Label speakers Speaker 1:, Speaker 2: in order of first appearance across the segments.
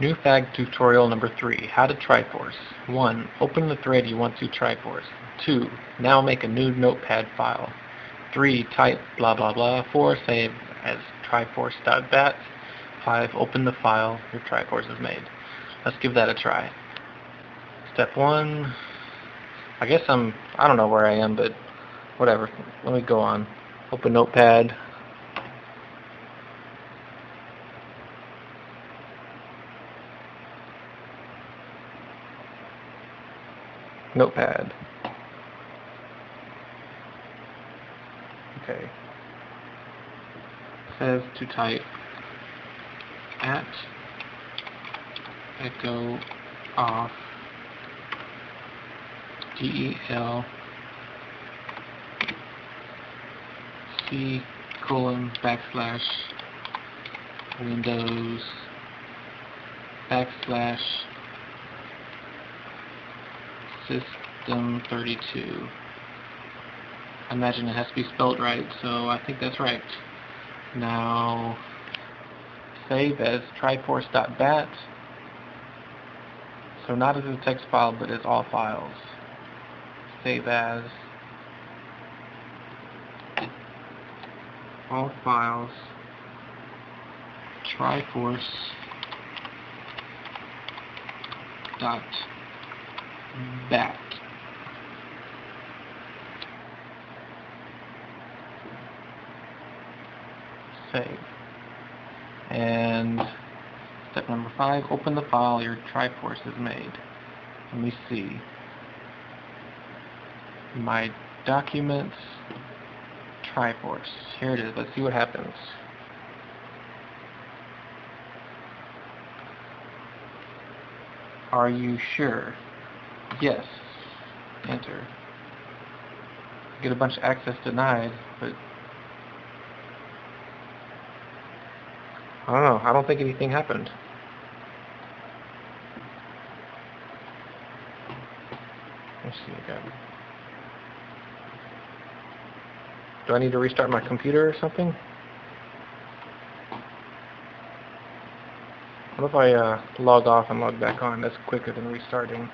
Speaker 1: New fag tutorial number 3, how to Triforce. 1. Open the thread you want to Triforce. 2. Now make a new notepad file. 3. Type blah blah blah. 4. Save as triforce.bat. 5. Open the file your Triforce is made. Let's give that a try. Step 1. I guess I'm, I don't know where I am, but whatever. Let me go on. Open notepad. Notepad. Okay. Says to type at echo off del c colon backslash windows backslash System 32. I imagine it has to be spelled right, so I think that's right. Now, save as triforce.bat. So not as a text file, but as all files. Save as all files triforce dot back. Save. And step number five, open the file your Triforce has made. Let me see. My documents, Triforce. Here it is. Let's see what happens. Are you sure? Yes. Enter. Get a bunch of access denied, but I don't know. I don't think anything happened. Let's see again. Do I need to restart my computer or something? What if I uh, log off and log back on? That's quicker than restarting.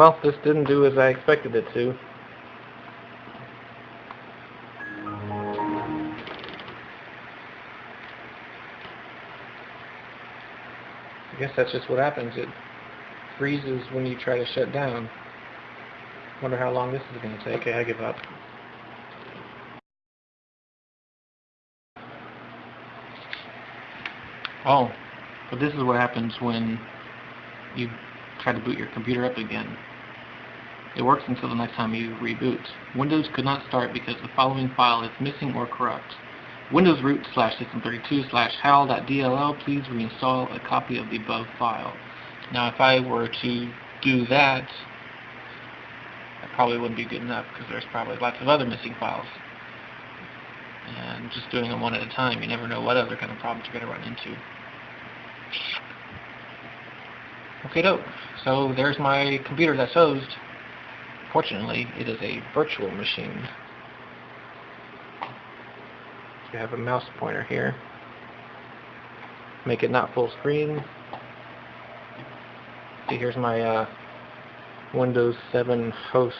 Speaker 1: Well, this didn't do as I expected it to. I guess that's just what happens. It freezes when you try to shut down. Wonder how long this is going to take. Okay, I give up. Oh, but this is what happens when you try to boot your computer up again. It works until the next time you reboot. Windows could not start because the following file is missing or corrupt. Windows root slash system32 slash hal.dll, please reinstall a copy of the above file. Now if I were to do that, that probably wouldn't be good enough because there's probably lots of other missing files. And just doing them one at a time, you never know what other kind of problems you're going to run into. Okay, dope. So there's my computer that's hosed. Fortunately, it is a virtual machine. You have a mouse pointer here. Make it not full screen. See, here's my uh, Windows 7 host.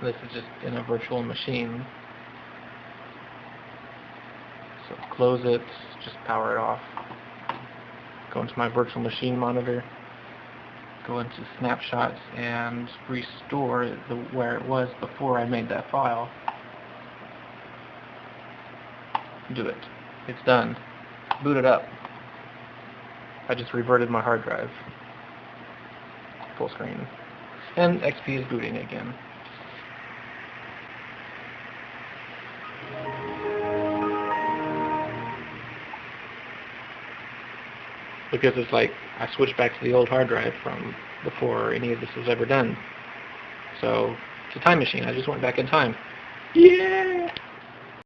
Speaker 1: This is just in a virtual machine. So close it, just power it off. Go into my virtual machine monitor go into snapshots and restore the, where it was before I made that file. Do it. It's done. Boot it up. I just reverted my hard drive. Full screen. And XP is booting again. Because it's like I switched back to the old hard drive from before any of this was ever done. So it's a time machine. I just went back in time. Yeah!